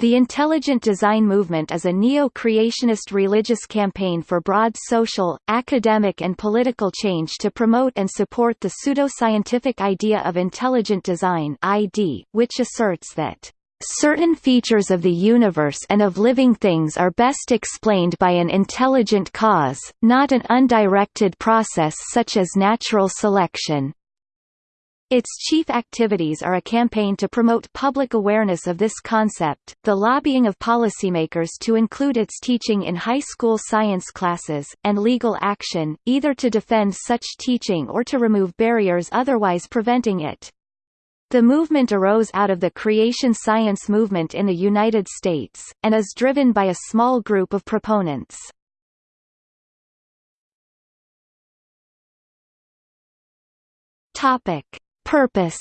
The Intelligent Design movement is a neo-creationist religious campaign for broad social, academic and political change to promote and support the pseudoscientific idea of intelligent design ID, which asserts that Certain features of the universe and of living things are best explained by an intelligent cause, not an undirected process such as natural selection. Its chief activities are a campaign to promote public awareness of this concept, the lobbying of policymakers to include its teaching in high school science classes, and legal action, either to defend such teaching or to remove barriers otherwise preventing it. The movement arose out of the creation science movement in the United States, and is driven by a small group of proponents. Topic. Purpose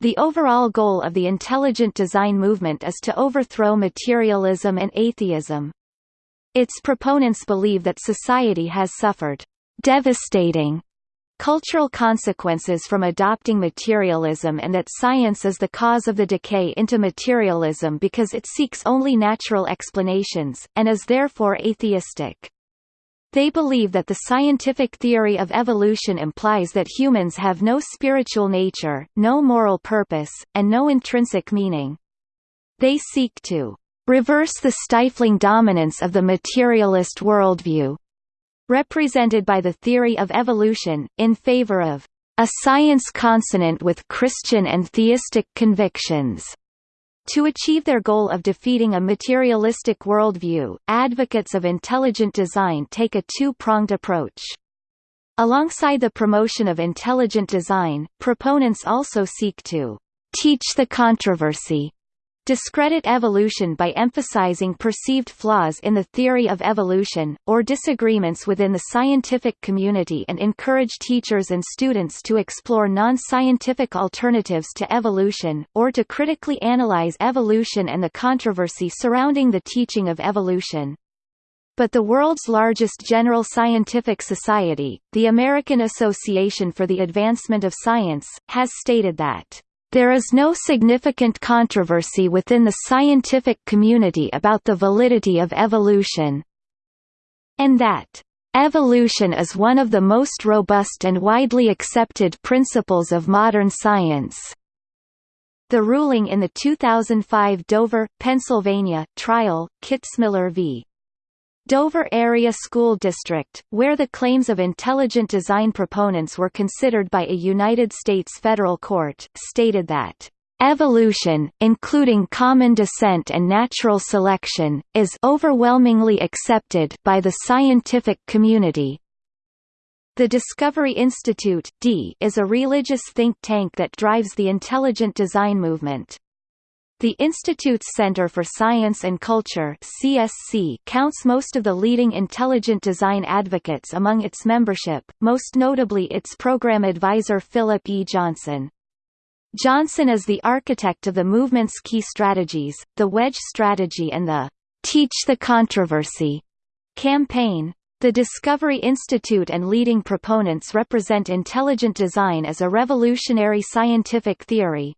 The overall goal of the intelligent design movement is to overthrow materialism and atheism. Its proponents believe that society has suffered devastating cultural consequences from adopting materialism and that science is the cause of the decay into materialism because it seeks only natural explanations, and is therefore atheistic. They believe that the scientific theory of evolution implies that humans have no spiritual nature, no moral purpose, and no intrinsic meaning. They seek to reverse the stifling dominance of the materialist worldview, represented by the theory of evolution, in favor of a science consonant with Christian and theistic convictions. To achieve their goal of defeating a materialistic worldview, advocates of intelligent design take a two-pronged approach. Alongside the promotion of intelligent design, proponents also seek to teach the controversy discredit evolution by emphasizing perceived flaws in the theory of evolution, or disagreements within the scientific community and encourage teachers and students to explore non-scientific alternatives to evolution, or to critically analyze evolution and the controversy surrounding the teaching of evolution. But the world's largest general scientific society, the American Association for the Advancement of Science, has stated that there is no significant controversy within the scientific community about the validity of evolution. And that Evolution is one of the most robust and widely accepted principles of modern science. The ruling in the 2005 Dover, Pennsylvania, trial, Kitzmiller v. Dover Area School District, where the claims of intelligent design proponents were considered by a United States federal court, stated that Evolution, including common descent and natural selection, is overwhelmingly accepted by the scientific community. The Discovery Institute D is a religious think tank that drives the intelligent design movement. The Institute's Center for Science and Culture CSC counts most of the leading intelligent design advocates among its membership, most notably its program advisor Philip E. Johnson. Johnson is the architect of the movement's key strategies, the Wedge strategy and the Teach the Controversy campaign. The Discovery Institute and leading proponents represent intelligent design as a revolutionary scientific theory,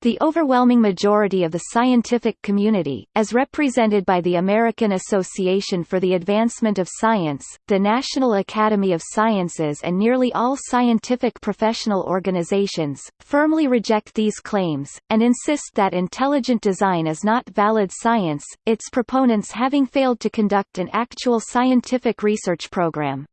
the overwhelming majority of the scientific community, as represented by the American Association for the Advancement of Science, the National Academy of Sciences and nearly all scientific professional organizations, firmly reject these claims, and insist that intelligent design is not valid science, its proponents having failed to conduct an actual scientific research program.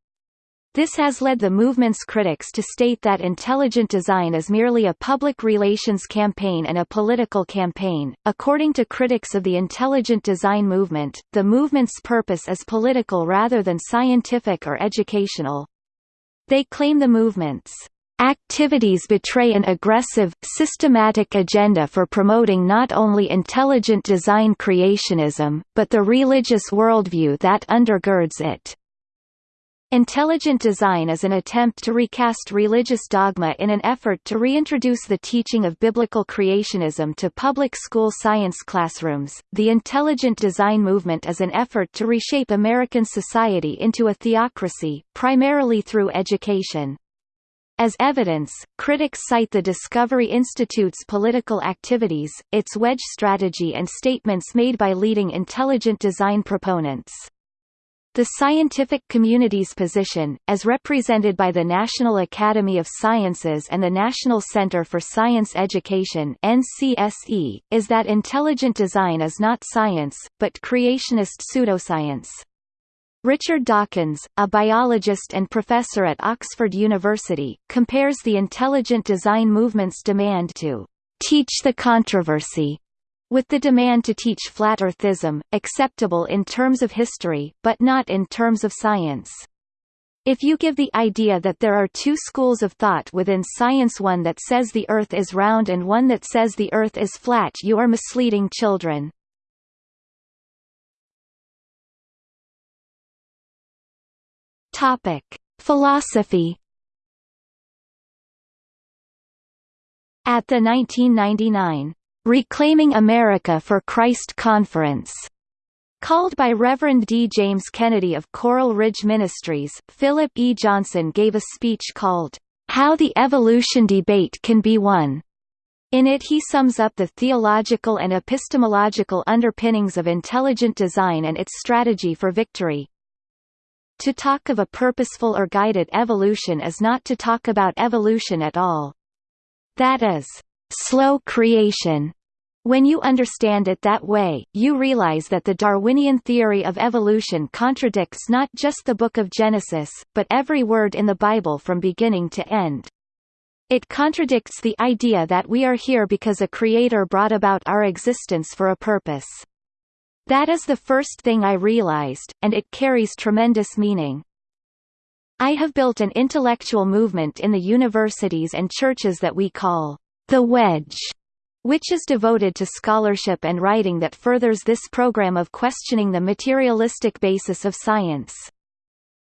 This has led the movement's critics to state that intelligent design is merely a public relations campaign and a political campaign. According to critics of the intelligent design movement, the movement's purpose is political rather than scientific or educational. They claim the movement's activities betray an aggressive, systematic agenda for promoting not only intelligent design creationism, but the religious worldview that undergirds it. Intelligent design is an attempt to recast religious dogma in an effort to reintroduce the teaching of biblical creationism to public school science classrooms. The intelligent design movement is an effort to reshape American society into a theocracy, primarily through education. As evidence, critics cite the Discovery Institute's political activities, its wedge strategy and statements made by leading intelligent design proponents. The scientific community's position, as represented by the National Academy of Sciences and the National Center for Science Education NCSE, is that intelligent design is not science, but creationist pseudoscience. Richard Dawkins, a biologist and professor at Oxford University, compares the intelligent design movement's demand to teach the controversy with the demand to teach flat earthism, acceptable in terms of history, but not in terms of science. If you give the idea that there are two schools of thought within science one that says the Earth is round and one that says the Earth is flat you are misleading children. Philosophy At the 1999 Reclaiming America for Christ Conference, called by Reverend D. James Kennedy of Coral Ridge Ministries, Philip E. Johnson gave a speech called, How the Evolution Debate Can Be Won. In it he sums up the theological and epistemological underpinnings of intelligent design and its strategy for victory. To talk of a purposeful or guided evolution is not to talk about evolution at all. That is, slow creation. When you understand it that way, you realize that the Darwinian theory of evolution contradicts not just the Book of Genesis, but every word in the Bible from beginning to end. It contradicts the idea that we are here because a creator brought about our existence for a purpose. That is the first thing I realized, and it carries tremendous meaning. I have built an intellectual movement in the universities and churches that we call the Wedge, which is devoted to scholarship and writing that furthers this program of questioning the materialistic basis of science.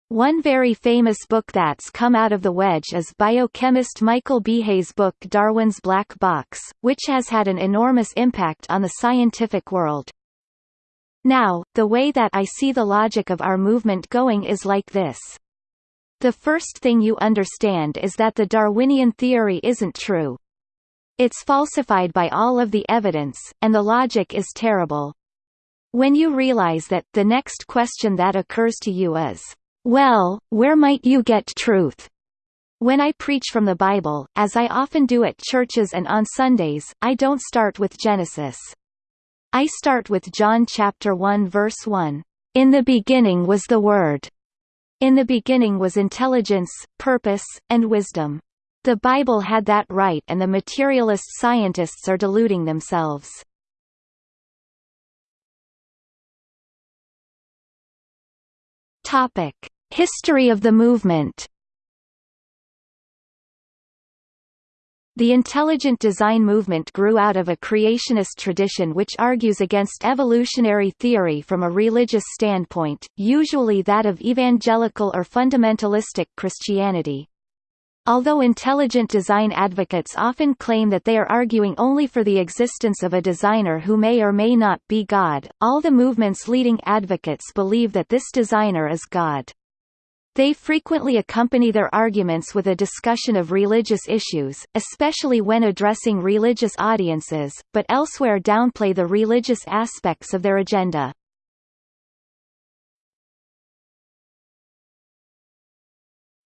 One very famous book that's come out of the wedge is biochemist Michael Behe's book Darwin's Black Box, which has had an enormous impact on the scientific world. Now, the way that I see the logic of our movement going is like this. The first thing you understand is that the Darwinian theory isn't true. It's falsified by all of the evidence, and the logic is terrible. When you realize that, the next question that occurs to you is, well, where might you get truth? When I preach from the Bible, as I often do at churches and on Sundays, I don't start with Genesis. I start with John chapter 1 verse 1. In the beginning was the Word. In the beginning was intelligence, purpose, and wisdom. The Bible had that right and the materialist scientists are deluding themselves. Topic: History of the movement. The intelligent design movement grew out of a creationist tradition which argues against evolutionary theory from a religious standpoint, usually that of evangelical or fundamentalistic Christianity. Although intelligent design advocates often claim that they are arguing only for the existence of a designer who may or may not be God, all the movement's leading advocates believe that this designer is God. They frequently accompany their arguments with a discussion of religious issues, especially when addressing religious audiences, but elsewhere downplay the religious aspects of their agenda.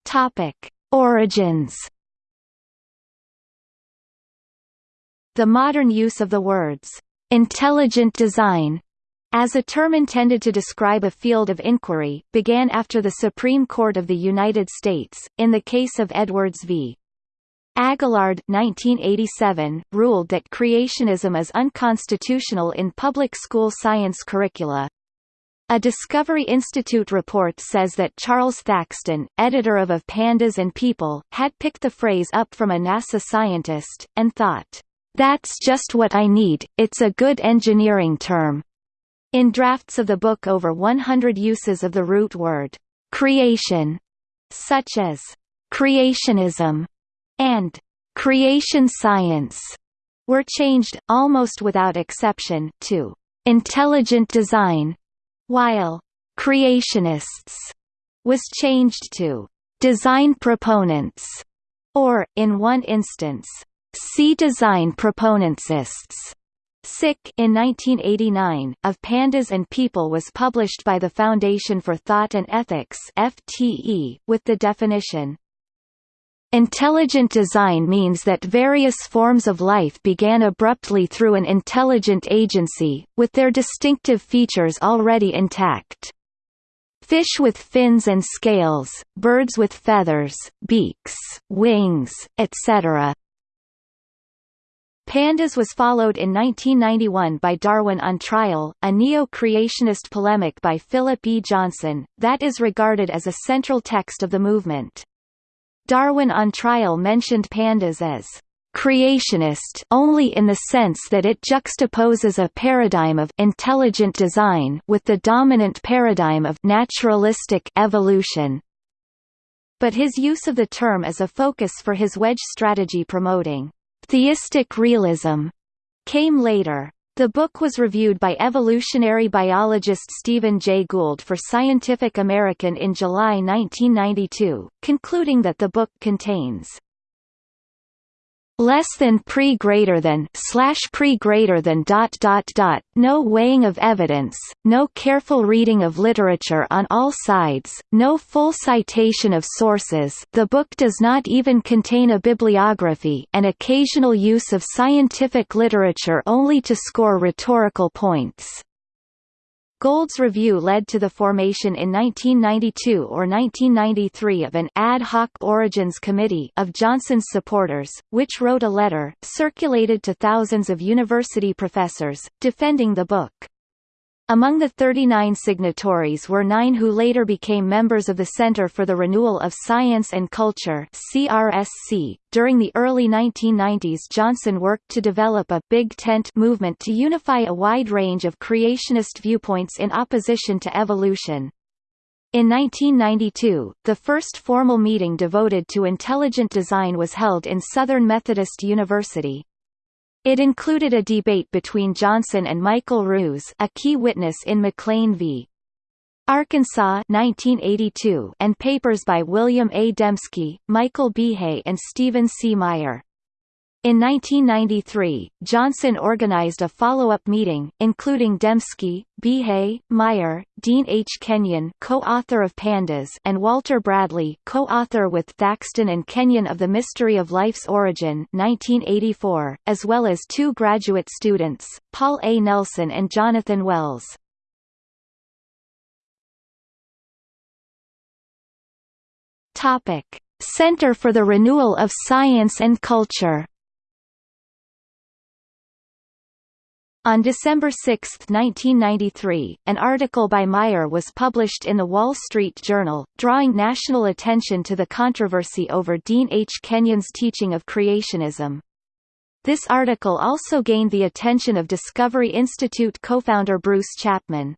Topic. Origins The modern use of the words, "...intelligent design", as a term intended to describe a field of inquiry, began after the Supreme Court of the United States, in the case of Edwards v. Aguillard 1987, ruled that creationism is unconstitutional in public school science curricula. A Discovery Institute report says that Charles Thaxton, editor of Of Pandas and People, had picked the phrase up from a NASA scientist, and thought, "'That's just what I need, it's a good engineering term." In drafts of the book over 100 uses of the root word, "'creation' such as "'creationism' and "'creation science' were changed, almost without exception, to "'intelligent design' while creationists was changed to design proponents. or, in one instance, C design proponentsists. Sick in 1989, of Pandas and People was published by the Foundation for Thought and Ethics FTE, with the definition, Intelligent design means that various forms of life began abruptly through an intelligent agency, with their distinctive features already intact. Fish with fins and scales, birds with feathers, beaks, wings, etc. Pandas was followed in 1991 by Darwin on Trial, a neo-creationist polemic by Philip E. Johnson, that is regarded as a central text of the movement. Darwin on Trial mentioned pandas as creationist only in the sense that it juxtaposes a paradigm of intelligent design with the dominant paradigm of naturalistic evolution. But his use of the term as a focus for his wedge strategy promoting theistic realism came later. The book was reviewed by evolutionary biologist Stephen Jay Gould for Scientific American in July 1992, concluding that the book contains less than pre greater than slash pre greater than dot dot dot no weighing of evidence no careful reading of literature on all sides no full citation of sources. The book does not even contain a bibliography and occasional use of scientific literature only to score rhetorical points Gould's review led to the formation in 1992 or 1993 of an ad hoc origins committee of Johnson's supporters, which wrote a letter, circulated to thousands of university professors, defending the book. Among the 39 signatories were nine who later became members of the Center for the Renewal of Science and Culture CRSC. .During the early 1990s Johnson worked to develop a «Big Tent» movement to unify a wide range of creationist viewpoints in opposition to evolution. In 1992, the first formal meeting devoted to intelligent design was held in Southern Methodist University. It included a debate between Johnson and Michael Ruse a key witness in McLean v. Arkansas 1982 and papers by William A. Dembski, Michael Behe and Stephen C. Meyer. In 1993, Johnson organized a follow-up meeting, including Dembski, Behe, Meyer, Dean H. Kenyon co-author of Pandas and Walter Bradley co-author with Thaxton and Kenyon of The Mystery of Life's Origin 1984, as well as two graduate students, Paul A. Nelson and Jonathan Wells. Center for the Renewal of Science and Culture On December 6, 1993, an article by Meyer was published in the Wall Street Journal, drawing national attention to the controversy over Dean H. Kenyon's teaching of creationism. This article also gained the attention of Discovery Institute co-founder Bruce Chapman.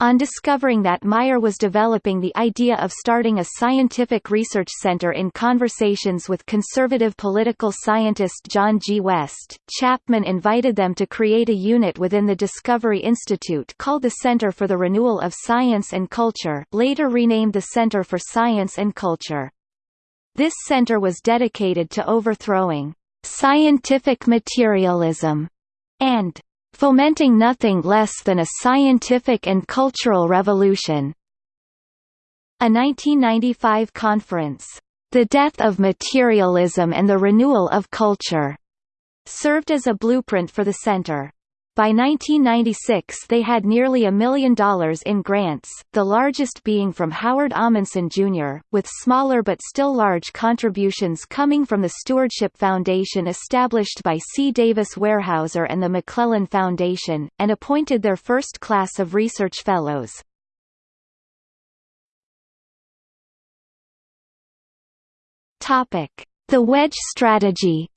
On discovering that Meyer was developing the idea of starting a scientific research center in conversations with conservative political scientist John G. West, Chapman invited them to create a unit within the Discovery Institute called the Center for the Renewal of Science and Culture later renamed the Center for Science and Culture. This center was dedicated to overthrowing scientific materialism and fomenting nothing less than a scientific and cultural revolution. A 1995 conference, The Death of Materialism and the Renewal of Culture, served as a blueprint for the center. By 1996 they had nearly a million dollars in grants, the largest being from Howard Ahmanson Jr., with smaller but still large contributions coming from the Stewardship Foundation established by C. Davis Weyerhaeuser and the Maclellan Foundation, and appointed their first class of research fellows. The wedge strategy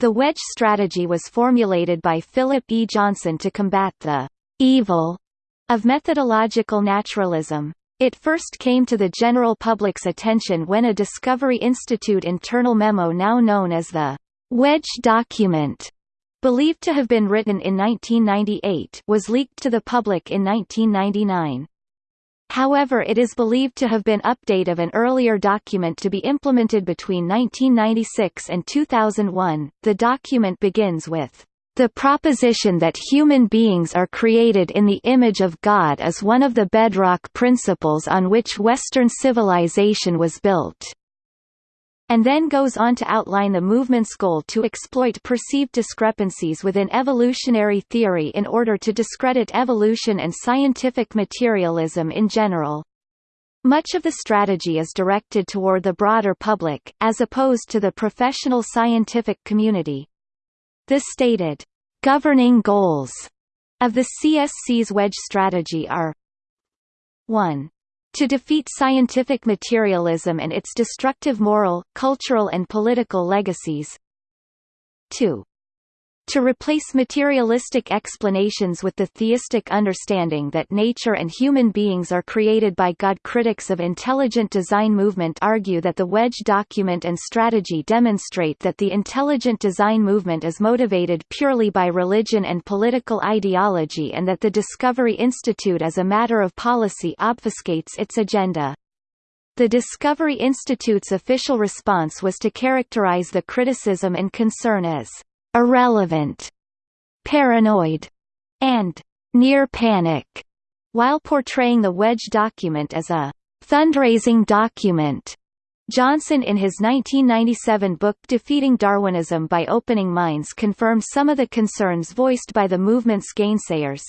The wedge strategy was formulated by Philip E. Johnson to combat the evil of methodological naturalism. It first came to the general public's attention when a Discovery Institute internal memo now known as the Wedge Document, believed to have been written in 1998, was leaked to the public in 1999. However it is believed to have been update of an earlier document to be implemented between 1996 and 2001. The document begins with the proposition that human beings are created in the image of God is one of the bedrock principles on which Western civilization was built and then goes on to outline the movement's goal to exploit perceived discrepancies within evolutionary theory in order to discredit evolution and scientific materialism in general. Much of the strategy is directed toward the broader public, as opposed to the professional scientific community. The stated, "...governing goals," of the CSC's wedge strategy are 1 to defeat scientific materialism and its destructive moral, cultural and political legacies. 2 to replace materialistic explanations with the theistic understanding that nature and human beings are created by God. Critics of intelligent design movement argue that the Wedge document and strategy demonstrate that the intelligent design movement is motivated purely by religion and political ideology and that the Discovery Institute as a matter of policy obfuscates its agenda. The Discovery Institute's official response was to characterize the criticism and concern as irrelevant, paranoid, and near panic, while portraying the Wedge document as a fundraising document. Johnson in his 1997 book Defeating Darwinism by Opening Minds confirmed some of the concerns voiced by the movement's gainsayers.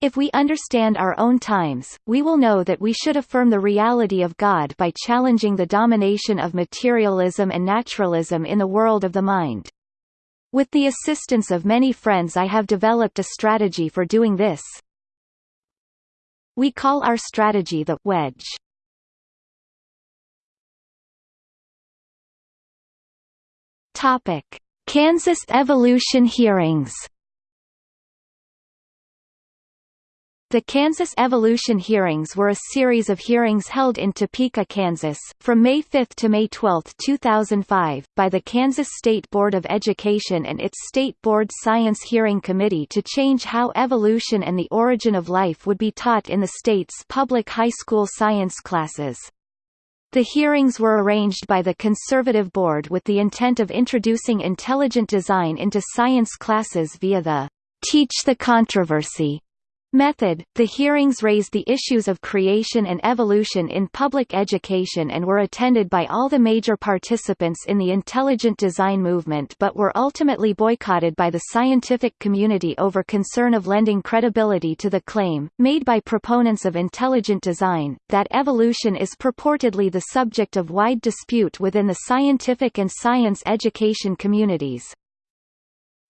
If we understand our own times, we will know that we should affirm the reality of God by challenging the domination of materialism and naturalism in the world of the mind. With the assistance of many friends I have developed a strategy for doing this. We call our strategy the wedge. Topic: Kansas evolution hearings The Kansas Evolution Hearings were a series of hearings held in Topeka, Kansas, from May 5 to May 12, 2005, by the Kansas State Board of Education and its State Board Science Hearing Committee to change how evolution and the origin of life would be taught in the state's public high school science classes. The hearings were arranged by the Conservative Board with the intent of introducing intelligent design into science classes via the Teach the Controversy Method The hearings raised the issues of creation and evolution in public education and were attended by all the major participants in the intelligent design movement but were ultimately boycotted by the scientific community over concern of lending credibility to the claim, made by proponents of intelligent design, that evolution is purportedly the subject of wide dispute within the scientific and science education communities.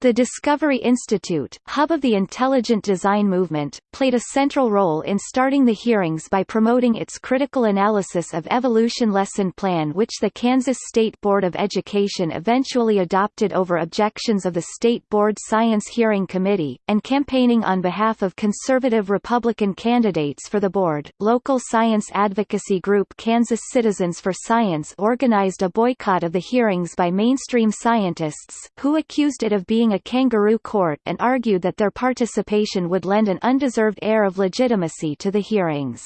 The Discovery Institute, hub of the intelligent design movement, played a central role in starting the hearings by promoting its critical analysis of evolution lesson plan which the Kansas State Board of Education eventually adopted over objections of the State Board Science Hearing Committee, and campaigning on behalf of conservative Republican candidates for the board. Local science advocacy group Kansas Citizens for Science organized a boycott of the hearings by mainstream scientists, who accused it of being a kangaroo court and argued that their participation would lend an undeserved air of legitimacy to the hearings.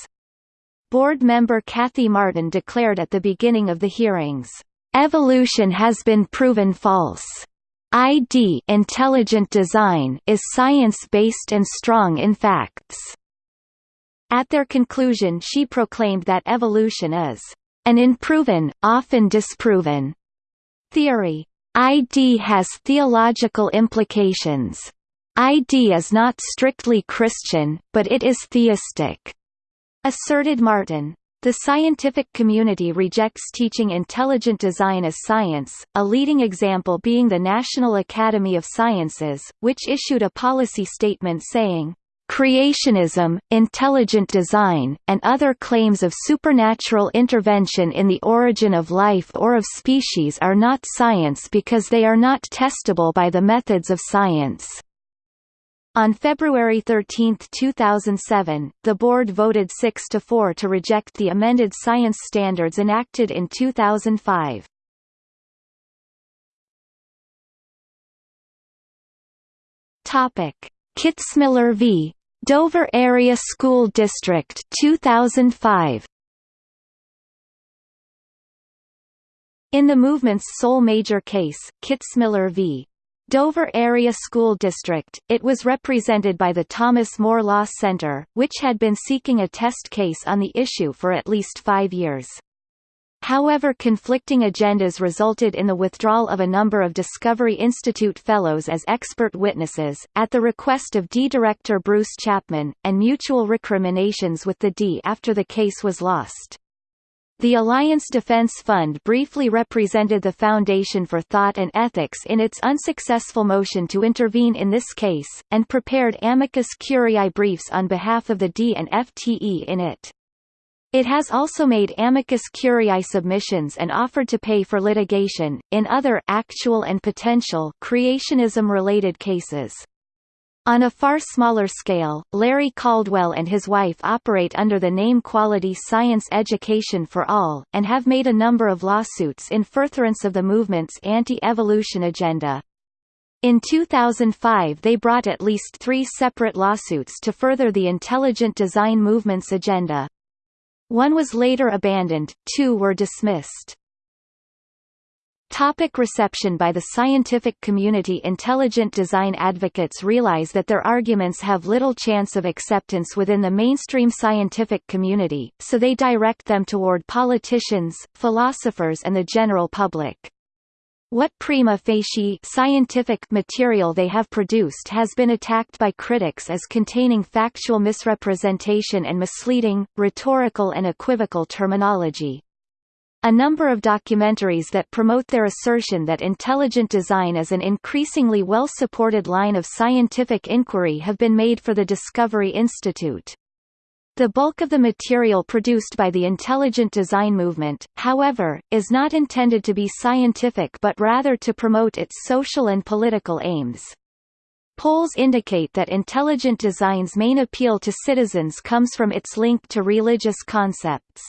Board member Kathy Martin declared at the beginning of the hearings, "...evolution has been proven false. ID intelligent design is science-based and strong in facts." At their conclusion she proclaimed that evolution is an unproven, often disproven theory. ID has theological implications. ID is not strictly Christian, but it is theistic, asserted Martin. The scientific community rejects teaching intelligent design as science, a leading example being the National Academy of Sciences, which issued a policy statement saying, creationism, intelligent design, and other claims of supernatural intervention in the origin of life or of species are not science because they are not testable by the methods of science. On February 13, 2007, the board voted 6 to 4 to reject the amended science standards enacted in 2005. Topic: Kitzmiller v. Dover Area School District 2005 In the movement's sole major case, Kitzmiller v. Dover Area School District, it was represented by the Thomas More Law Center, which had been seeking a test case on the issue for at least five years. However conflicting agendas resulted in the withdrawal of a number of Discovery Institute Fellows as expert witnesses, at the request of D Director Bruce Chapman, and mutual recriminations with the D after the case was lost. The Alliance Defense Fund briefly represented the Foundation for Thought and Ethics in its unsuccessful motion to intervene in this case, and prepared amicus curiae briefs on behalf of the D and FTE in it. It has also made amicus curiae submissions and offered to pay for litigation, in other actual and potential creationism-related cases. On a far smaller scale, Larry Caldwell and his wife operate under the name Quality Science Education for All, and have made a number of lawsuits in furtherance of the movement's anti-evolution agenda. In 2005 they brought at least three separate lawsuits to further the intelligent design movement's agenda. One was later abandoned, two were dismissed. Topic reception By the scientific community Intelligent design advocates realize that their arguments have little chance of acceptance within the mainstream scientific community, so they direct them toward politicians, philosophers and the general public. What prima facie scientific material they have produced has been attacked by critics as containing factual misrepresentation and misleading, rhetorical and equivocal terminology. A number of documentaries that promote their assertion that intelligent design is an increasingly well-supported line of scientific inquiry have been made for the Discovery Institute. The bulk of the material produced by the intelligent design movement, however, is not intended to be scientific but rather to promote its social and political aims. Polls indicate that intelligent design's main appeal to citizens comes from its link to religious concepts.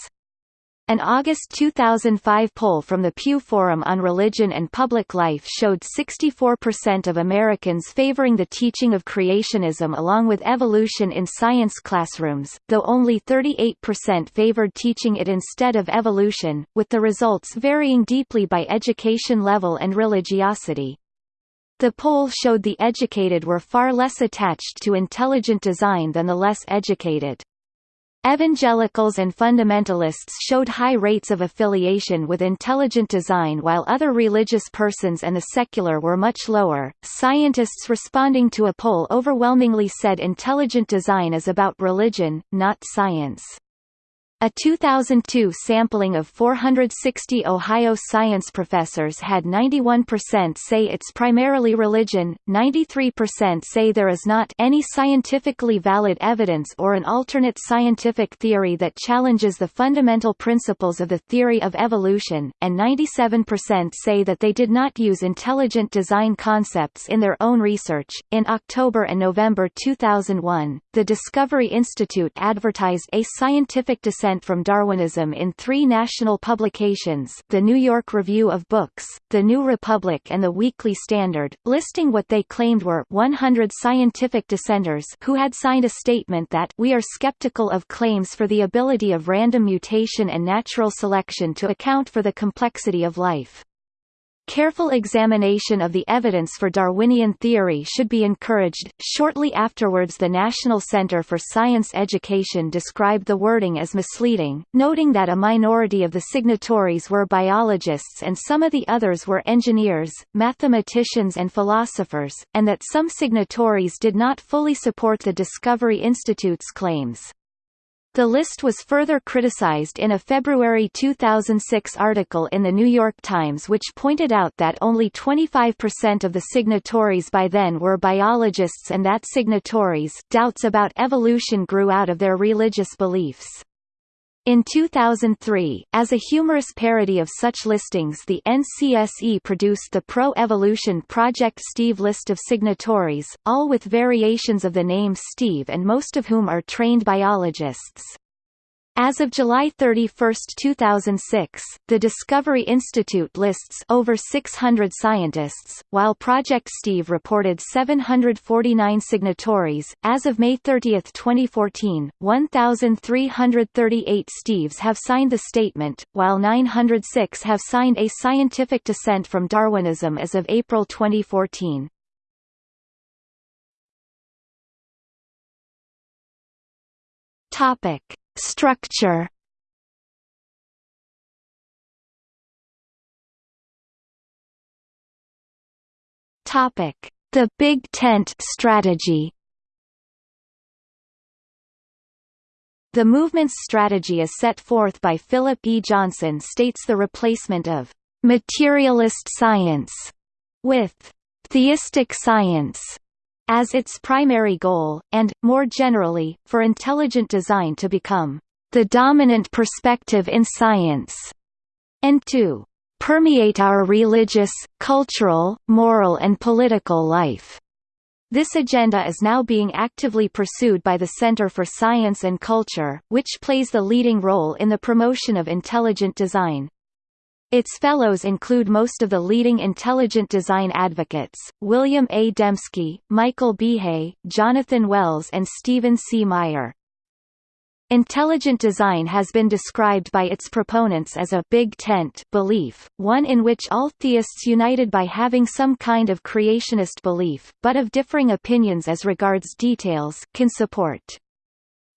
An August 2005 poll from the Pew Forum on Religion and Public Life showed 64% of Americans favoring the teaching of creationism along with evolution in science classrooms, though only 38% favored teaching it instead of evolution, with the results varying deeply by education level and religiosity. The poll showed the educated were far less attached to intelligent design than the less educated. Evangelicals and fundamentalists showed high rates of affiliation with intelligent design while other religious persons and the secular were much lower. Scientists responding to a poll overwhelmingly said intelligent design is about religion, not science. A 2002 sampling of 460 Ohio science professors had 91% say it's primarily religion, 93% say there is not any scientifically valid evidence or an alternate scientific theory that challenges the fundamental principles of the theory of evolution, and 97% say that they did not use intelligent design concepts in their own research. In October and November 2001, the Discovery Institute advertised a scientific dissent from Darwinism in three national publications the New York Review of Books, The New Republic and The Weekly Standard, listing what they claimed were 100 scientific dissenters who had signed a statement that we are skeptical of claims for the ability of random mutation and natural selection to account for the complexity of life. Careful examination of the evidence for Darwinian theory should be encouraged. Shortly afterwards, the National Center for Science Education described the wording as misleading, noting that a minority of the signatories were biologists and some of the others were engineers, mathematicians, and philosophers, and that some signatories did not fully support the Discovery Institute's claims. The list was further criticized in a February 2006 article in The New York Times which pointed out that only 25% of the signatories by then were biologists and that signatories doubts about evolution grew out of their religious beliefs. In 2003, as a humorous parody of such listings the NCSE produced the Pro-Evolution Project Steve list of signatories, all with variations of the name Steve and most of whom are trained biologists. As of July 31, 2006, the Discovery Institute lists over 600 scientists, while Project Steve reported 749 signatories. As of May 30, 2014, 1,338 Steves have signed the statement, while 906 have signed a scientific dissent from Darwinism as of April 2014. Topic. Structure The Big Tent strategy. The movement's strategy as set forth by Philip E. Johnson states the replacement of materialist science with theistic science as its primary goal, and, more generally, for intelligent design to become the dominant perspective in science, and to permeate our religious, cultural, moral and political life. This agenda is now being actively pursued by the Center for Science and Culture, which plays the leading role in the promotion of intelligent design. Its fellows include most of the leading intelligent design advocates, William A. Dembski, Michael Behe, Jonathan Wells and Stephen C. Meyer. Intelligent design has been described by its proponents as a «big tent» belief, one in which all theists united by having some kind of creationist belief, but of differing opinions as regards details, can support.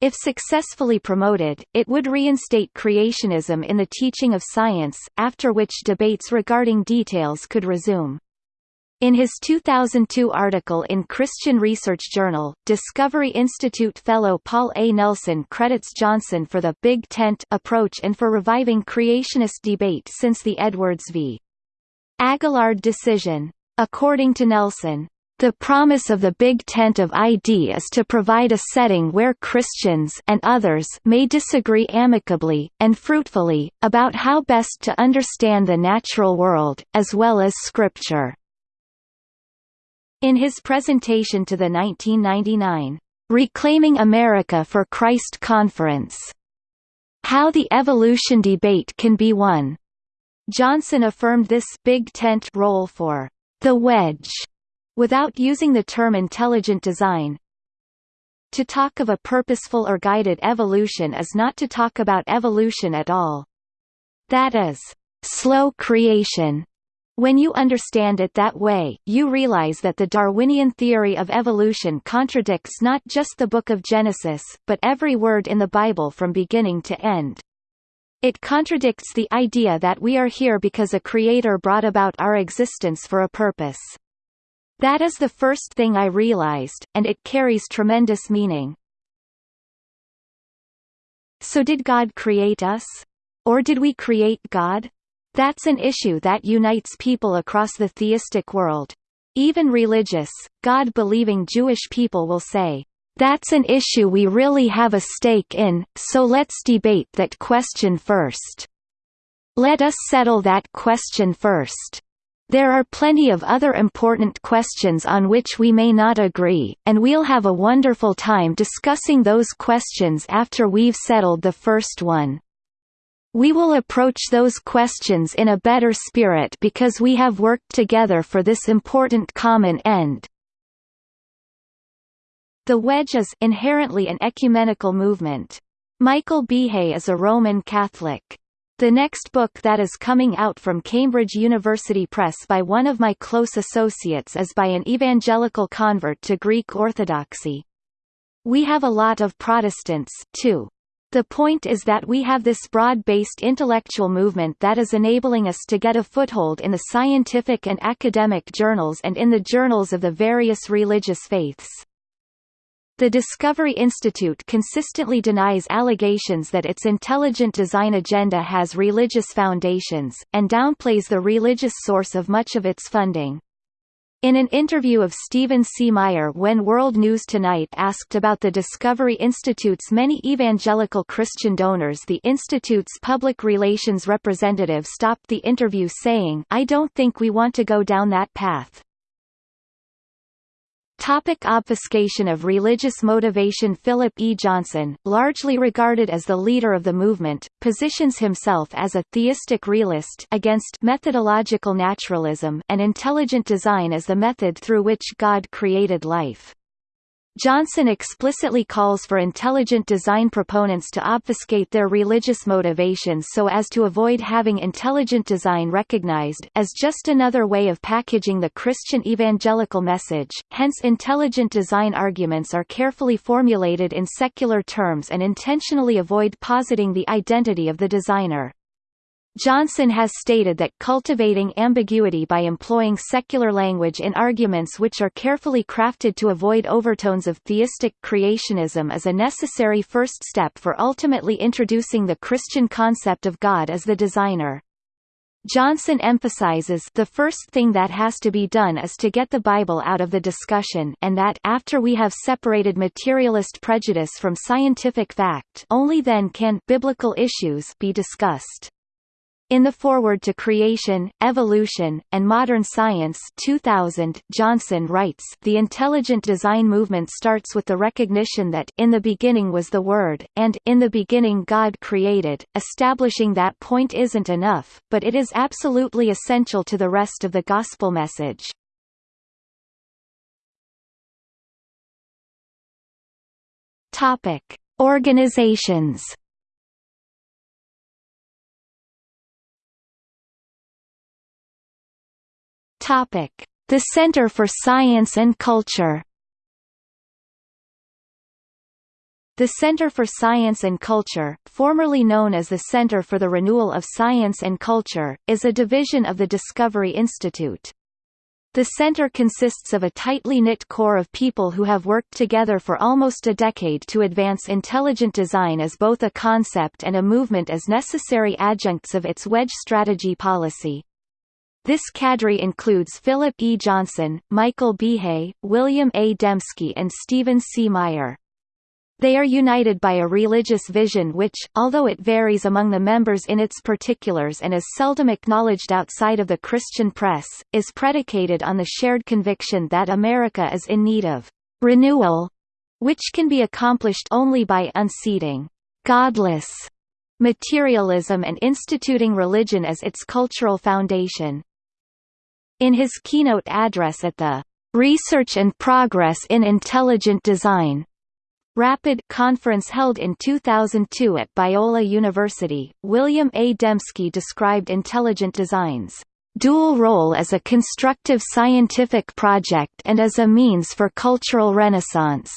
If successfully promoted, it would reinstate creationism in the teaching of science, after which debates regarding details could resume. In his 2002 article in Christian Research Journal, Discovery Institute fellow Paul A. Nelson credits Johnson for the «big tent» approach and for reviving creationist debate since the Edwards v. Aguillard decision. According to Nelson, the promise of the Big Tent of ID is to provide a setting where Christians and others may disagree amicably, and fruitfully, about how best to understand the natural world, as well as Scripture. In his presentation to the 1999 Reclaiming America for Christ Conference, How the Evolution Debate Can Be Won, Johnson affirmed this Big Tent role for the wedge without using the term intelligent design. To talk of a purposeful or guided evolution is not to talk about evolution at all. That is, slow creation. When you understand it that way, you realize that the Darwinian theory of evolution contradicts not just the Book of Genesis, but every word in the Bible from beginning to end. It contradicts the idea that we are here because a creator brought about our existence for a purpose. That is the first thing I realized, and it carries tremendous meaning. So did God create us? Or did we create God? That's an issue that unites people across the theistic world. Even religious, God-believing Jewish people will say, that's an issue we really have a stake in, so let's debate that question first. Let us settle that question first. There are plenty of other important questions on which we may not agree, and we'll have a wonderful time discussing those questions after we've settled the first one. We will approach those questions in a better spirit because we have worked together for this important common end. The Wedge is inherently an ecumenical movement. Michael Behe is a Roman Catholic. The next book that is coming out from Cambridge University Press by one of my close associates is by an evangelical convert to Greek Orthodoxy. We have a lot of Protestants, too. The point is that we have this broad-based intellectual movement that is enabling us to get a foothold in the scientific and academic journals and in the journals of the various religious faiths. The Discovery Institute consistently denies allegations that its intelligent design agenda has religious foundations, and downplays the religious source of much of its funding. In an interview of Stephen C. Meyer when World News Tonight asked about the Discovery Institute's many evangelical Christian donors the Institute's public relations representative stopped the interview saying, I don't think we want to go down that path. Topic obfuscation of religious motivation Philip E. Johnson, largely regarded as the leader of the movement, positions himself as a theistic realist against methodological naturalism and intelligent design as the method through which God created life. Johnson explicitly calls for intelligent design proponents to obfuscate their religious motivations so as to avoid having intelligent design recognized as just another way of packaging the Christian evangelical message, hence intelligent design arguments are carefully formulated in secular terms and intentionally avoid positing the identity of the designer. Johnson has stated that cultivating ambiguity by employing secular language in arguments which are carefully crafted to avoid overtones of theistic creationism is a necessary first step for ultimately introducing the Christian concept of God as the designer. Johnson emphasizes the first thing that has to be done is to get the Bible out of the discussion and that after we have separated materialist prejudice from scientific fact only then can biblical issues be discussed. In the Foreword to Creation, Evolution, and Modern Science 2000, Johnson writes, The intelligent design movement starts with the recognition that in the beginning was the Word, and in the beginning God created. Establishing that point isn't enough, but it is absolutely essential to the rest of the gospel message. Topic: Organizations Topic: The Center for Science and Culture. The Center for Science and Culture, formerly known as the Center for the Renewal of Science and Culture, is a division of the Discovery Institute. The center consists of a tightly knit core of people who have worked together for almost a decade to advance intelligent design as both a concept and a movement as necessary adjuncts of its wedge strategy policy. This cadre includes Philip E. Johnson, Michael Behe, William A. Dembski and Stephen C. Meyer. They are united by a religious vision which, although it varies among the members in its particulars and is seldom acknowledged outside of the Christian press, is predicated on the shared conviction that America is in need of renewal, which can be accomplished only by unseating godless materialism and instituting religion as its cultural foundation. In his keynote address at the Research and Progress in Intelligent Design Rapid conference held in 2002 at Biola University, William A. Dembski described intelligent design's dual role as a constructive scientific project and as a means for cultural renaissance.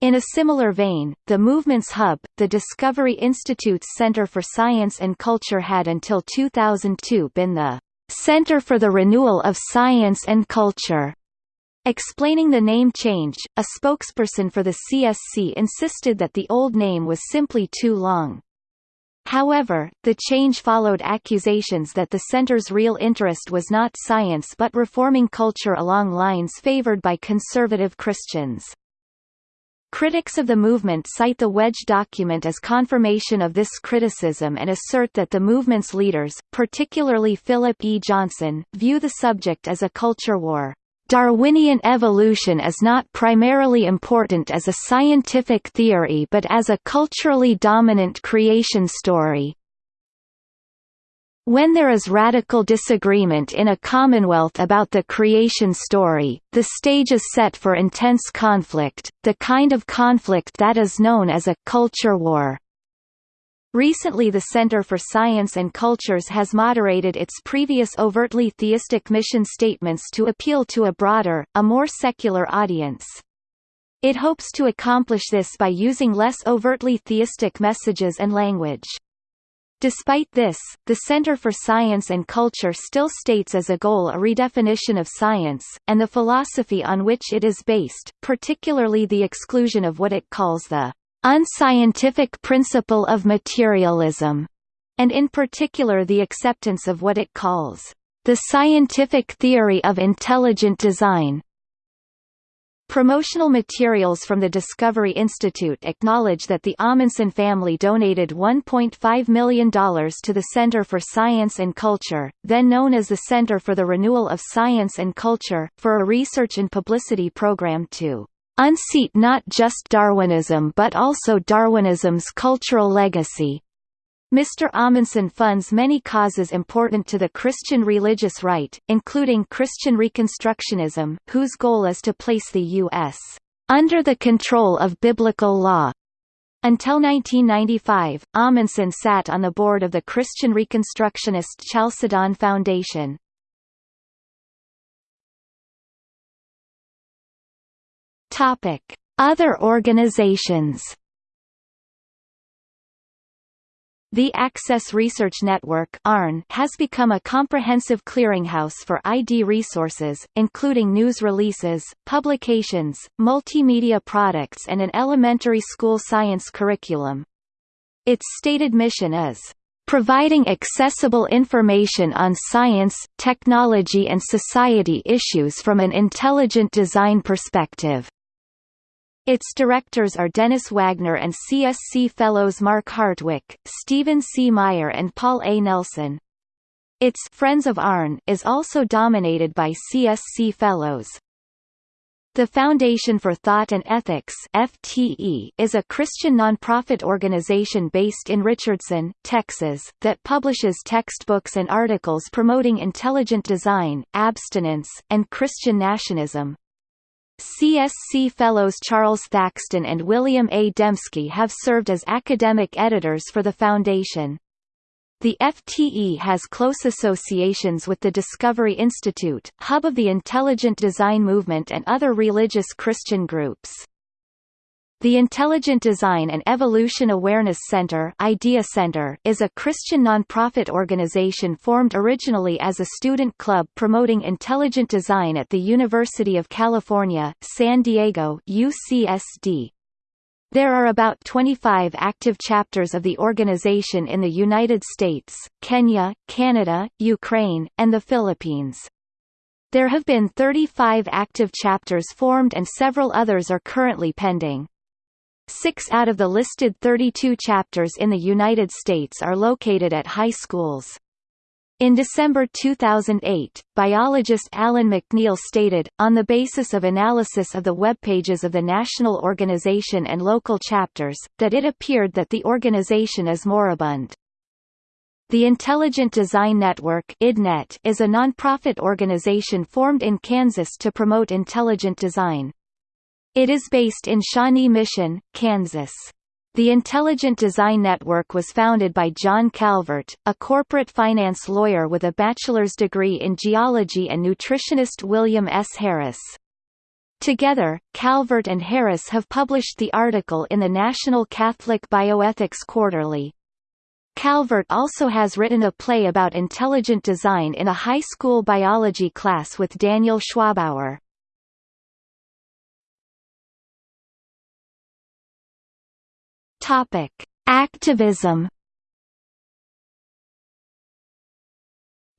In a similar vein, the movement's hub, the Discovery Institute's Center for Science and Culture had until 2002 been the Center for the Renewal of Science and Culture. Explaining the name change, a spokesperson for the CSC insisted that the old name was simply too long. However, the change followed accusations that the center's real interest was not science but reforming culture along lines favored by conservative Christians. Critics of the movement cite the Wedge document as confirmation of this criticism and assert that the movement's leaders, particularly Philip E. Johnson, view the subject as a culture war. Darwinian evolution is not primarily important as a scientific theory but as a culturally dominant creation story. When there is radical disagreement in a commonwealth about the creation story, the stage is set for intense conflict, the kind of conflict that is known as a «culture war». Recently the Center for Science and Cultures has moderated its previous overtly theistic mission statements to appeal to a broader, a more secular audience. It hopes to accomplish this by using less overtly theistic messages and language. Despite this, the Center for Science and Culture still states as a goal a redefinition of science, and the philosophy on which it is based, particularly the exclusion of what it calls the unscientific principle of materialism, and in particular the acceptance of what it calls the scientific theory of intelligent design. Promotional materials from the Discovery Institute acknowledge that the Ahmanson family donated $1.5 million to the Center for Science and Culture, then known as the Center for the Renewal of Science and Culture, for a research and publicity program to unseat not just Darwinism but also Darwinism's cultural legacy. Mr. Ahmanson funds many causes important to the Christian religious right, including Christian Reconstructionism, whose goal is to place the U.S. under the control of biblical law. Until 1995, Ahmanson sat on the board of the Christian Reconstructionist Chalcedon Foundation. Other organizations The Access Research Network ARN has become a comprehensive clearinghouse for ID resources, including news releases, publications, multimedia products and an elementary school science curriculum. Its stated mission is providing accessible information on science, technology and society issues from an intelligent design perspective. Its directors are Dennis Wagner and CSC Fellows Mark Hartwig, Stephen C. Meyer and Paul A. Nelson. Its Friends of ARN is also dominated by CSC Fellows. The Foundation for Thought and Ethics FTE is a Christian nonprofit organization based in Richardson, Texas, that publishes textbooks and articles promoting intelligent design, abstinence, and Christian nationalism. CSC Fellows Charles Thaxton and William A. Dembski have served as academic editors for the Foundation. The FTE has close associations with the Discovery Institute, hub of the intelligent design movement and other religious Christian groups. The Intelligent Design and Evolution Awareness Center, Idea Center is a Christian nonprofit organization formed originally as a student club promoting intelligent design at the University of California, San Diego UCSD. There are about 25 active chapters of the organization in the United States, Kenya, Canada, Ukraine, and the Philippines. There have been 35 active chapters formed and several others are currently pending. Six out of the listed 32 chapters in the United States are located at high schools. In December 2008, biologist Allen MacNeill stated, on the basis of analysis of the web pages of the national organization and local chapters, that it appeared that the organization is moribund. The Intelligent Design Network is a nonprofit organization formed in Kansas to promote intelligent design. It is based in Shawnee Mission, Kansas. The Intelligent Design Network was founded by John Calvert, a corporate finance lawyer with a bachelor's degree in geology and nutritionist William S. Harris. Together, Calvert and Harris have published the article in the National Catholic Bioethics Quarterly. Calvert also has written a play about intelligent design in a high school biology class with Daniel Schwabauer. Topic: Activism.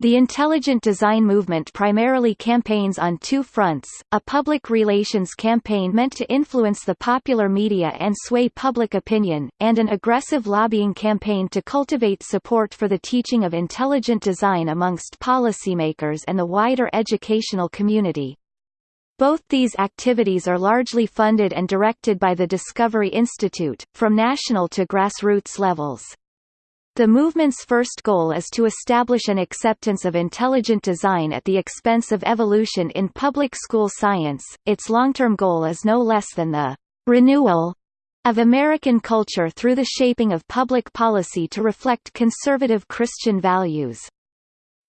The intelligent design movement primarily campaigns on two fronts, a public relations campaign meant to influence the popular media and sway public opinion, and an aggressive lobbying campaign to cultivate support for the teaching of intelligent design amongst policymakers and the wider educational community. Both these activities are largely funded and directed by the Discovery Institute, from national to grassroots levels. The movement's first goal is to establish an acceptance of intelligent design at the expense of evolution in public school science. Its long-term goal is no less than the renewal of American culture through the shaping of public policy to reflect conservative Christian values.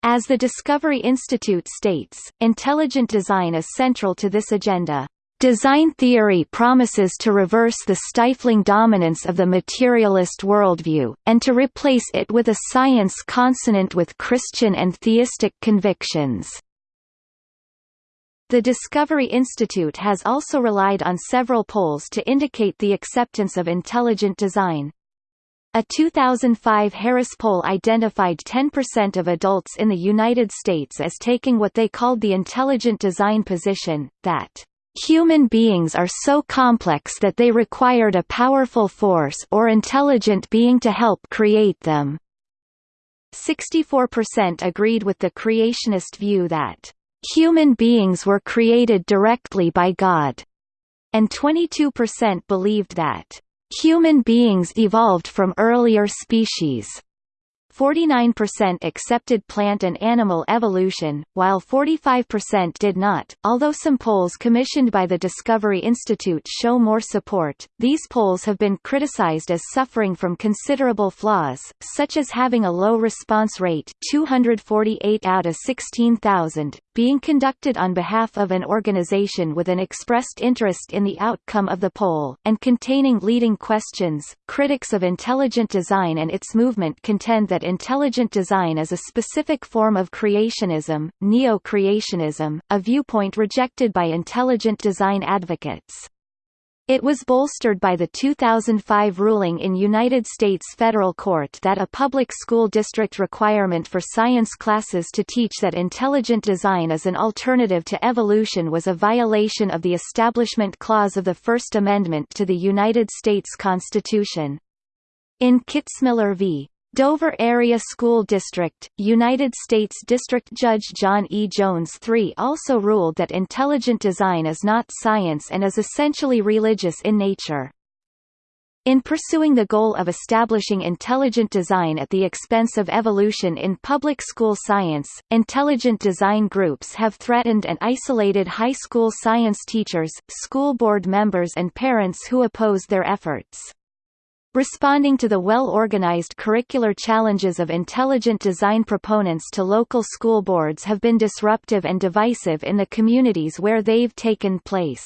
As the Discovery Institute states, intelligent design is central to this agenda. Design theory promises to reverse the stifling dominance of the materialist worldview, and to replace it with a science consonant with Christian and theistic convictions. The Discovery Institute has also relied on several polls to indicate the acceptance of intelligent design. A 2005 Harris poll identified 10% of adults in the United States as taking what they called the intelligent design position, that Human beings are so complex that they required a powerful force or intelligent being to help create them. 64% agreed with the creationist view that, "...human beings were created directly by God," and 22% believed that, "...human beings evolved from earlier species." 49% accepted plant and animal evolution, while 45% did not. Although some polls commissioned by the Discovery Institute show more support, these polls have been criticized as suffering from considerable flaws, such as having a low response rate 248 out of 16,000, being conducted on behalf of an organization with an expressed interest in the outcome of the poll, and containing leading questions. Critics of intelligent design and its movement contend that intelligent design is a specific form of creationism, neo-creationism, a viewpoint rejected by intelligent design advocates. It was bolstered by the 2005 ruling in United States federal court that a public school district requirement for science classes to teach that intelligent design is an alternative to evolution was a violation of the Establishment Clause of the First Amendment to the United States Constitution. In Kitzmiller v. Dover Area School District, United States District Judge John E. Jones III also ruled that intelligent design is not science and is essentially religious in nature. In pursuing the goal of establishing intelligent design at the expense of evolution in public school science, intelligent design groups have threatened and isolated high school science teachers, school board members and parents who oppose their efforts. Responding to the well-organized curricular challenges of intelligent design proponents to local school boards have been disruptive and divisive in the communities where they've taken place.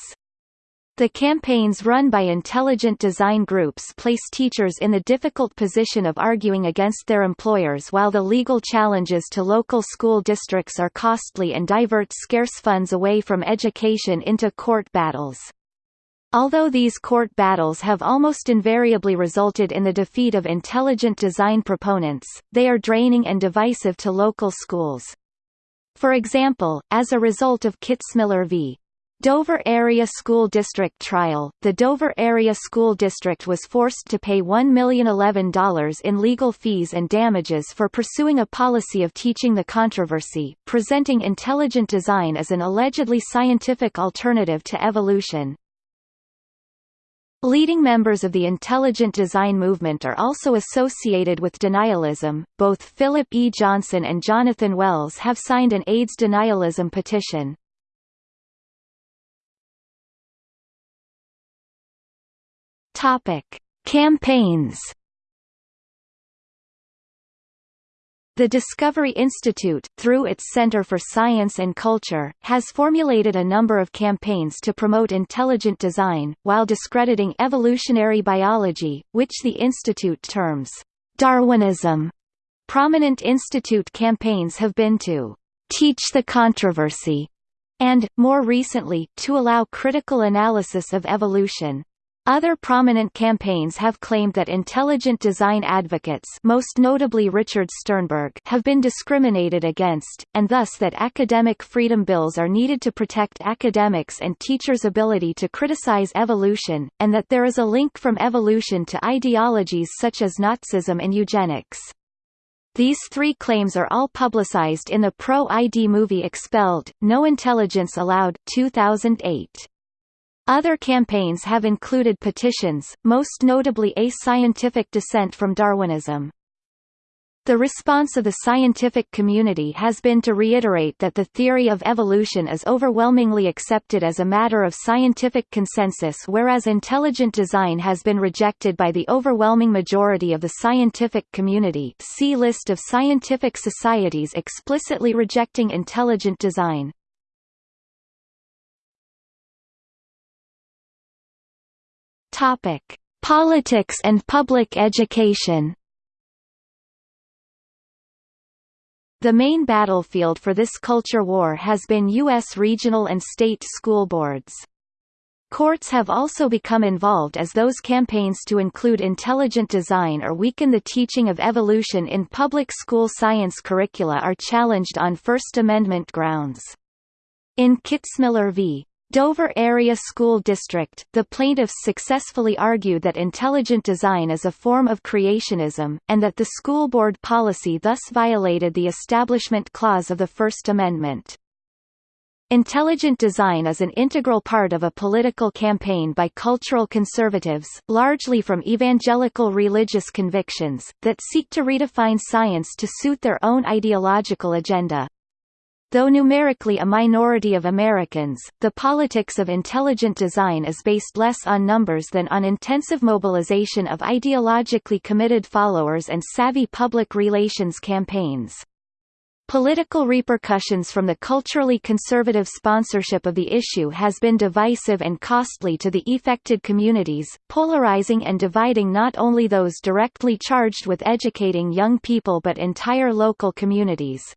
The campaigns run by intelligent design groups place teachers in the difficult position of arguing against their employers while the legal challenges to local school districts are costly and divert scarce funds away from education into court battles. Although these court battles have almost invariably resulted in the defeat of intelligent design proponents, they are draining and divisive to local schools. For example, as a result of Kitzmiller v. Dover Area School District trial, the Dover Area School District was forced to pay $1,011 in legal fees and damages for pursuing a policy of teaching the controversy, presenting intelligent design as an allegedly scientific alternative to evolution. Leading members of the intelligent design movement are also associated with denialism. Both Philip E. Johnson and Jonathan Wells have signed an AIDS denialism petition. Topic: Campaigns The Discovery Institute, through its Center for Science and Culture, has formulated a number of campaigns to promote intelligent design, while discrediting evolutionary biology, which the institute terms Darwinism. Prominent institute campaigns have been to teach the controversy and, more recently, to allow critical analysis of evolution. Other prominent campaigns have claimed that intelligent design advocates most notably Richard Sternberg have been discriminated against, and thus that academic freedom bills are needed to protect academics and teachers' ability to criticize evolution, and that there is a link from evolution to ideologies such as Nazism and eugenics. These three claims are all publicized in the pro-ID movie Expelled, No Intelligence Allowed 2008. Other campaigns have included petitions, most notably A Scientific Dissent from Darwinism. The response of the scientific community has been to reiterate that the theory of evolution is overwhelmingly accepted as a matter of scientific consensus whereas intelligent design has been rejected by the overwhelming majority of the scientific community see List of scientific societies explicitly rejecting intelligent design. Topic: Politics and public education. The main battlefield for this culture war has been U.S. regional and state school boards. Courts have also become involved as those campaigns to include intelligent design or weaken the teaching of evolution in public school science curricula are challenged on First Amendment grounds. In Kitzmiller v. Dover Area School District, the plaintiffs successfully argued that intelligent design is a form of creationism, and that the school board policy thus violated the Establishment Clause of the First Amendment. Intelligent design is an integral part of a political campaign by cultural conservatives, largely from evangelical religious convictions, that seek to redefine science to suit their own ideological agenda. Though numerically a minority of Americans, the politics of intelligent design is based less on numbers than on intensive mobilization of ideologically committed followers and savvy public relations campaigns. Political repercussions from the culturally conservative sponsorship of the issue has been divisive and costly to the affected communities, polarizing and dividing not only those directly charged with educating young people but entire local communities.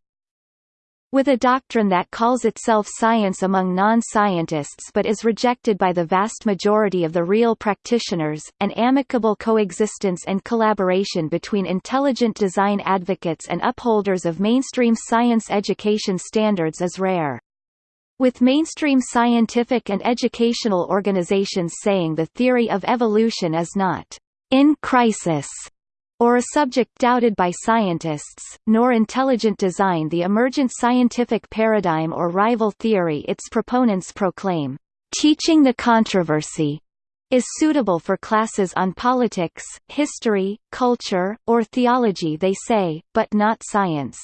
With a doctrine that calls itself science among non-scientists but is rejected by the vast majority of the real practitioners, an amicable coexistence and collaboration between intelligent design advocates and upholders of mainstream science education standards is rare. With mainstream scientific and educational organizations saying the theory of evolution is not in crisis or a subject doubted by scientists, nor intelligent design the emergent scientific paradigm or rival theory its proponents proclaim. Teaching the controversy is suitable for classes on politics, history, culture, or theology they say, but not science.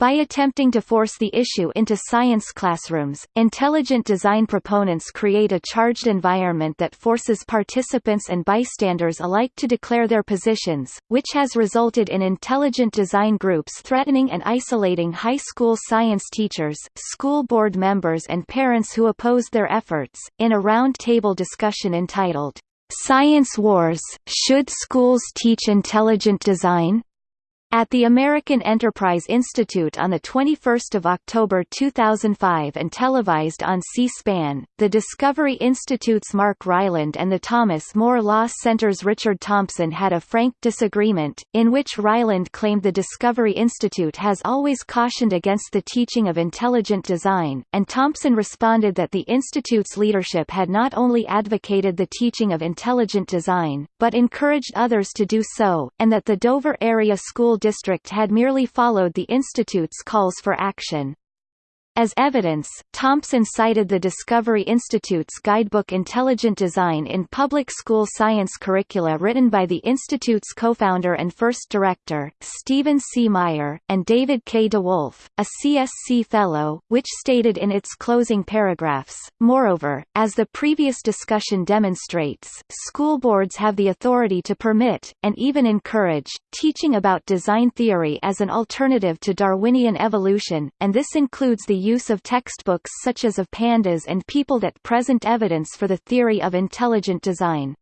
By attempting to force the issue into science classrooms, intelligent design proponents create a charged environment that forces participants and bystanders alike to declare their positions, which has resulted in intelligent design groups threatening and isolating high school science teachers, school board members and parents who oppose their efforts. In a round-table discussion entitled, Science Wars – Should Schools Teach Intelligent Design? At the American Enterprise Institute on 21 October 2005 and televised on C-SPAN, the Discovery Institute's Mark Ryland and the Thomas More Law Center's Richard Thompson had a frank disagreement, in which Ryland claimed the Discovery Institute has always cautioned against the teaching of intelligent design, and Thompson responded that the Institute's leadership had not only advocated the teaching of intelligent design, but encouraged others to do so, and that the Dover Area School District had merely followed the Institute's calls for action. As evidence, Thompson cited the Discovery Institute's guidebook Intelligent Design in Public School Science Curricula written by the Institute's co-founder and first director, Stephen C. Meyer, and David K. DeWolf, a CSC Fellow, which stated in its closing paragraphs, Moreover, as the previous discussion demonstrates, school boards have the authority to permit, and even encourage, teaching about design theory as an alternative to Darwinian evolution, and this includes the use of textbooks such as of pandas and people that present evidence for the theory of intelligent design.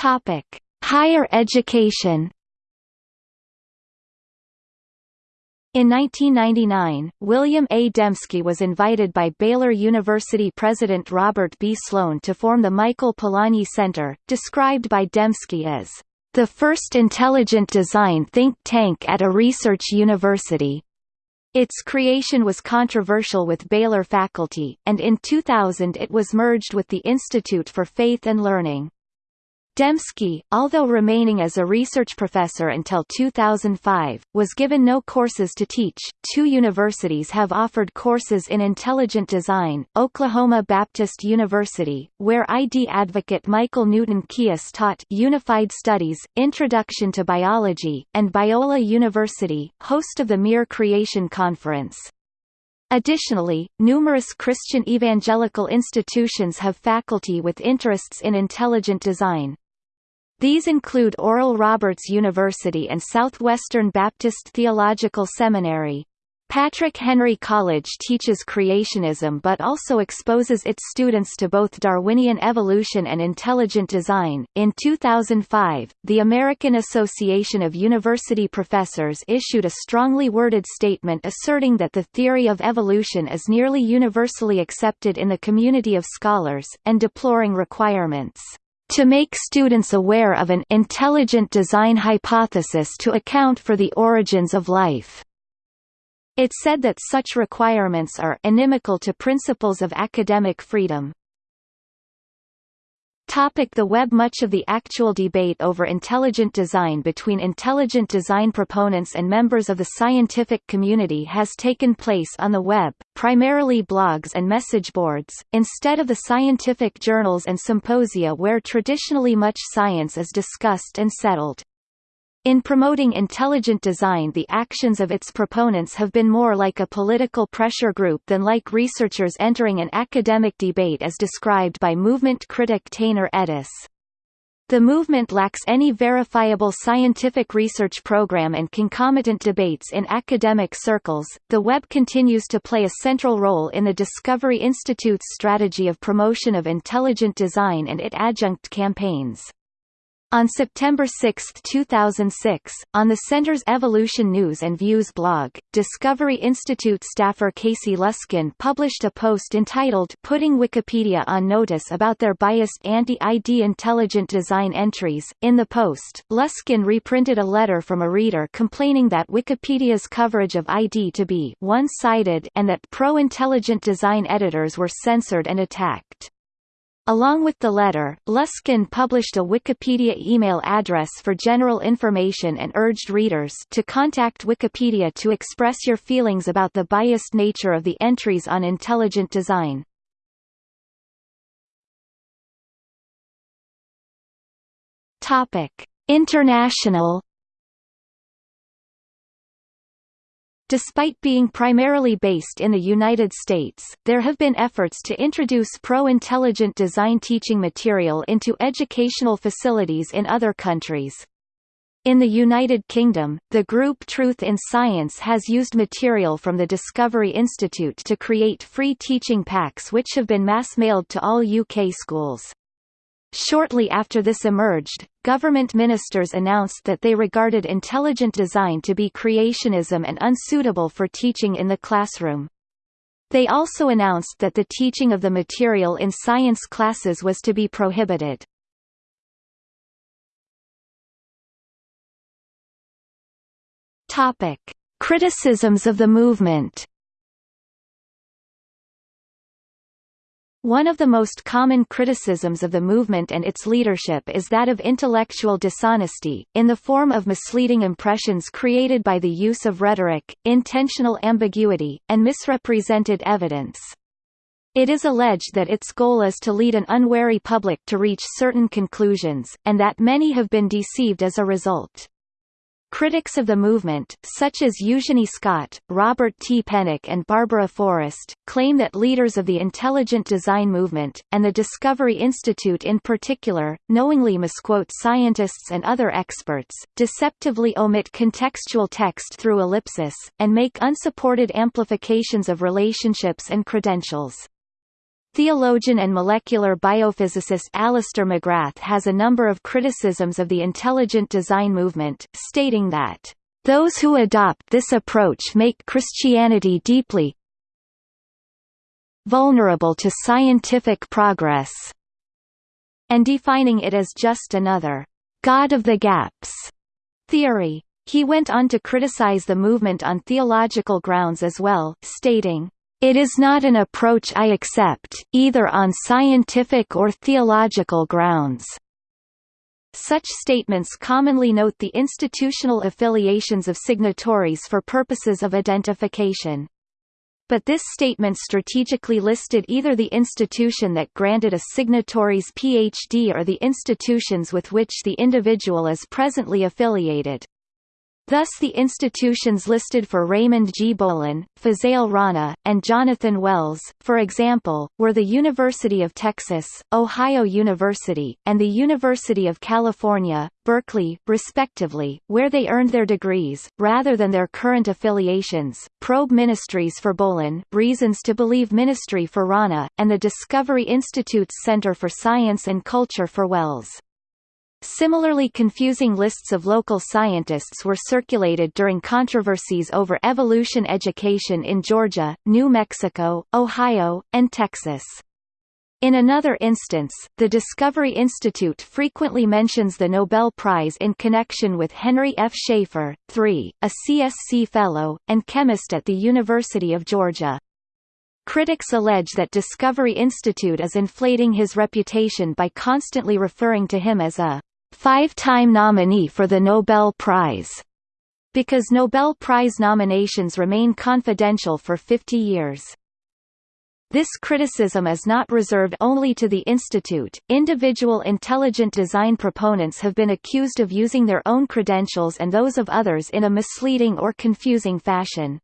Topic: Higher education. In 1999, William A. Dembski was invited by Baylor University President Robert B. Sloan to form the Michael Polanyi Center, described by Dembski as the first intelligent design think tank at a research university. Its creation was controversial with Baylor faculty, and in 2000 it was merged with the Institute for Faith and Learning. Dembski, although remaining as a research professor until 2005, was given no courses to teach. Two universities have offered courses in intelligent design Oklahoma Baptist University, where ID advocate Michael Newton Keas taught Unified Studies, Introduction to Biology, and Biola University, host of the Mere Creation Conference. Additionally, numerous Christian evangelical institutions have faculty with interests in intelligent design. These include Oral Roberts University and Southwestern Baptist Theological Seminary. Patrick Henry College teaches creationism but also exposes its students to both Darwinian evolution and intelligent design. In 2005, the American Association of University Professors issued a strongly worded statement asserting that the theory of evolution is nearly universally accepted in the community of scholars, and deploring requirements to make students aware of an intelligent design hypothesis to account for the origins of life. It said that such requirements are inimical to principles of academic freedom. Topic the web Much of the actual debate over intelligent design between intelligent design proponents and members of the scientific community has taken place on the web, primarily blogs and message boards, instead of the scientific journals and symposia where traditionally much science is discussed and settled. In promoting intelligent design the actions of its proponents have been more like a political pressure group than like researchers entering an academic debate as described by movement critic Taner Edis. The movement lacks any verifiable scientific research program and concomitant debates in academic circles. The web continues to play a central role in the Discovery Institute's strategy of promotion of intelligent design and it adjunct campaigns. On September 6, 2006, on the Center's Evolution News and Views blog, Discovery Institute staffer Casey Luskin published a post entitled Putting Wikipedia on Notice about their biased anti-ID intelligent design entries. In the post, Luskin reprinted a letter from a reader complaining that Wikipedia's coverage of ID to be one-sided and that pro-intelligent design editors were censored and attacked. Along with the letter, Luskin published a Wikipedia email address for general information and urged readers to contact Wikipedia to express your feelings about the biased nature of the entries on intelligent design. Topic: International Despite being primarily based in the United States, there have been efforts to introduce pro-intelligent design teaching material into educational facilities in other countries. In the United Kingdom, the group Truth in Science has used material from the Discovery Institute to create free teaching packs which have been mass-mailed to all UK schools. Shortly after this emerged, government ministers announced that they regarded intelligent design to be creationism and unsuitable for teaching in the classroom. They also announced that the teaching of the material in science classes was to be prohibited. Criticisms of the movement One of the most common criticisms of the movement and its leadership is that of intellectual dishonesty, in the form of misleading impressions created by the use of rhetoric, intentional ambiguity, and misrepresented evidence. It is alleged that its goal is to lead an unwary public to reach certain conclusions, and that many have been deceived as a result. Critics of the movement, such as Eugenie Scott, Robert T. Pennock and Barbara Forrest, claim that leaders of the intelligent design movement, and the Discovery Institute in particular, knowingly misquote scientists and other experts, deceptively omit contextual text through ellipsis, and make unsupported amplifications of relationships and credentials. Theologian and molecular biophysicist Alister McGrath has a number of criticisms of the intelligent design movement, stating that, "...those who adopt this approach make Christianity deeply vulnerable to scientific progress," and defining it as just another God of the gaps theory. He went on to criticize the movement on theological grounds as well, stating, it is not an approach I accept, either on scientific or theological grounds. Such statements commonly note the institutional affiliations of signatories for purposes of identification. But this statement strategically listed either the institution that granted a signatory's PhD or the institutions with which the individual is presently affiliated. Thus the institutions listed for Raymond G. Bohlin, Fazale Rana, and Jonathan Wells, for example, were the University of Texas, Ohio University, and the University of California, Berkeley, respectively, where they earned their degrees, rather than their current affiliations. Probe Ministries for Bohlin, Reasons to Believe Ministry for Rana, and the Discovery Institute's Center for Science and Culture for Wells. Similarly confusing lists of local scientists were circulated during controversies over evolution education in Georgia, New Mexico, Ohio, and Texas. In another instance, the Discovery Institute frequently mentions the Nobel Prize in connection with Henry F. Schaefer, III, a CSC Fellow, and chemist at the University of Georgia. Critics allege that Discovery Institute is inflating his reputation by constantly referring to him as a five-time nominee for the Nobel Prize, because Nobel Prize nominations remain confidential for 50 years. This criticism is not reserved only to the Institute. Individual intelligent design proponents have been accused of using their own credentials and those of others in a misleading or confusing fashion.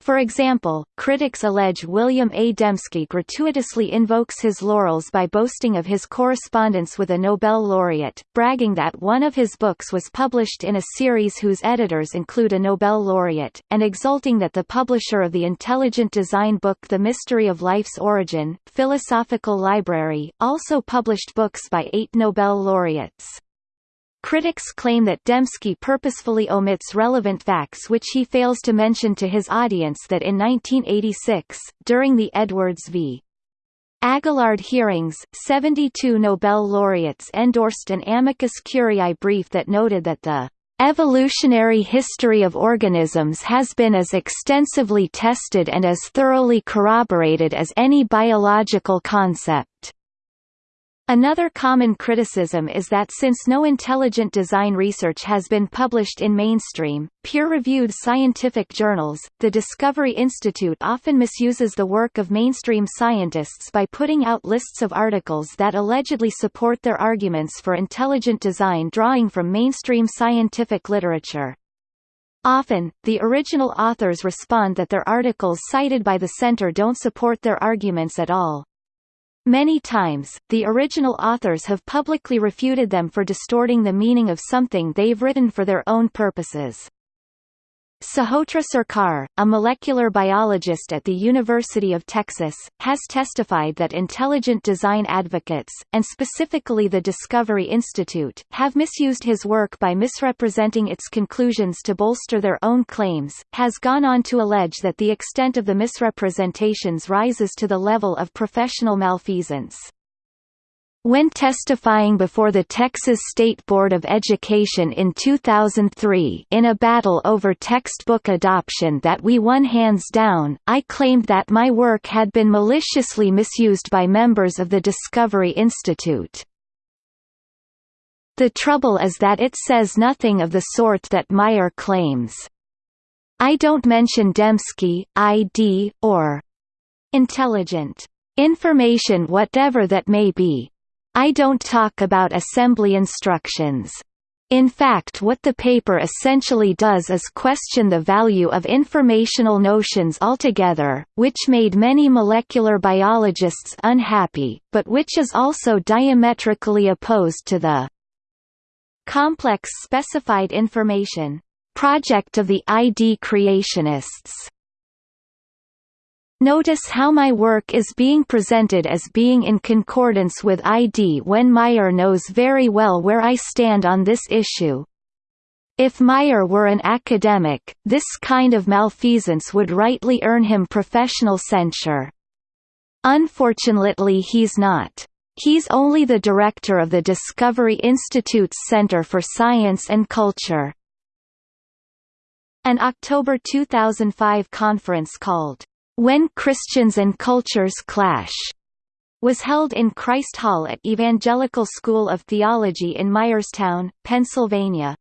For example, critics allege William A. Dembski gratuitously invokes his laurels by boasting of his correspondence with a Nobel laureate, bragging that one of his books was published in a series whose editors include a Nobel laureate, and exulting that the publisher of the intelligent design book The Mystery of Life's Origin, Philosophical Library, also published books by eight Nobel laureates. Critics claim that Dembski purposefully omits relevant facts which he fails to mention to his audience that in 1986, during the Edwards v. Aguillard hearings, 72 Nobel laureates endorsed an amicus curiae brief that noted that the evolutionary history of organisms has been as extensively tested and as thoroughly corroborated as any biological concept. Another common criticism is that since no intelligent design research has been published in mainstream, peer-reviewed scientific journals, the Discovery Institute often misuses the work of mainstream scientists by putting out lists of articles that allegedly support their arguments for intelligent design drawing from mainstream scientific literature. Often, the original authors respond that their articles cited by the center don't support their arguments at all. Many times, the original authors have publicly refuted them for distorting the meaning of something they've written for their own purposes. Sahotra Sarkar, a molecular biologist at the University of Texas, has testified that intelligent design advocates, and specifically the Discovery Institute, have misused his work by misrepresenting its conclusions to bolster their own claims, has gone on to allege that the extent of the misrepresentations rises to the level of professional malfeasance. When testifying before the Texas State Board of Education in 2003 in a battle over textbook adoption that we won hands down, I claimed that my work had been maliciously misused by members of the Discovery Institute. The trouble is that it says nothing of the sort that Meyer claims. I don't mention Dembski, ID, or intelligent information whatever that may be, I don't talk about assembly instructions. In fact what the paper essentially does is question the value of informational notions altogether, which made many molecular biologists unhappy, but which is also diametrically opposed to the complex specified information project of the ID creationists. Notice how my work is being presented as being in concordance with ID when Meyer knows very well where I stand on this issue. If Meyer were an academic, this kind of malfeasance would rightly earn him professional censure. Unfortunately he's not. He's only the director of the Discovery Institute's Center for Science and Culture. An October 2005 conference called when Christians and Cultures Clash was held in Christ Hall at Evangelical School of Theology in Myerstown, Pennsylvania.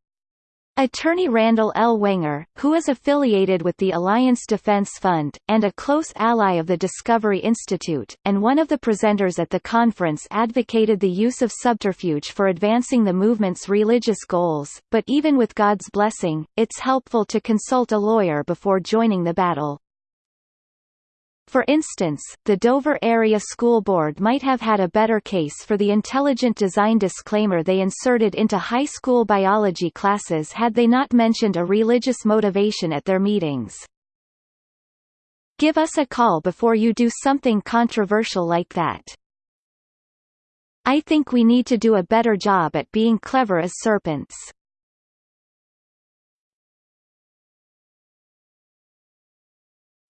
Attorney Randall L. Wenger, who is affiliated with the Alliance Defense Fund, and a close ally of the Discovery Institute, and one of the presenters at the conference advocated the use of subterfuge for advancing the movement's religious goals, but even with God's blessing, it's helpful to consult a lawyer before joining the battle. For instance, the Dover Area School Board might have had a better case for the intelligent design disclaimer they inserted into high school biology classes had they not mentioned a religious motivation at their meetings. Give us a call before you do something controversial like that. I think we need to do a better job at being clever as serpents.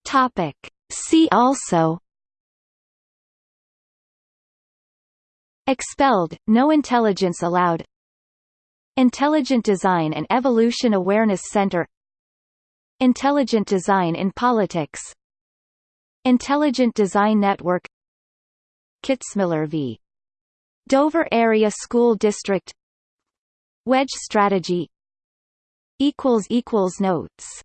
Topic See also. Expelled, no intelligence allowed. Intelligent Design and Evolution Awareness Center. Intelligent Design in Politics. Intelligent Design Network. Kitzmiller v. Dover Area School District. Wedge Strategy. Notes